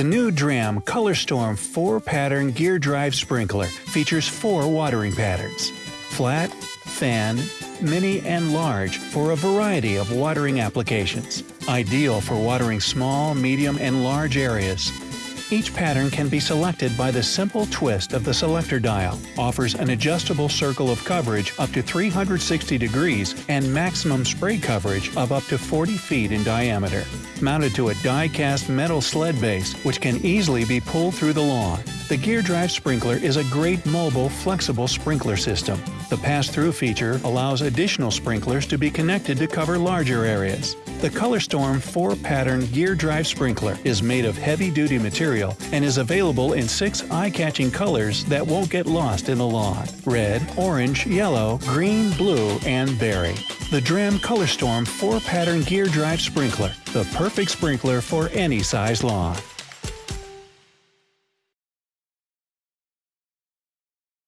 The new Dramm ColorStorm 4-pattern gear drive sprinkler features four watering patterns. Flat, fan, mini, and large for a variety of watering applications. Ideal for watering small, medium, and large areas. Each pattern can be selected by the simple twist of the selector dial, offers an adjustable circle of coverage up to 360 degrees and maximum spray coverage of up to 40 feet in diameter. Mounted to a die-cast metal sled base, which can easily be pulled through the lawn. The Gear Drive Sprinkler is a great mobile, flexible sprinkler system. The pass-through feature allows additional sprinklers to be connected to cover larger areas. The ColorStorm 4-pattern gear drive sprinkler is made of heavy-duty material and is available in six eye-catching colors that won't get lost in the lawn. Red, orange, yellow, green, blue, and berry. The Dramm ColorStorm 4-pattern gear drive sprinkler, the perfect sprinkler for any size lawn.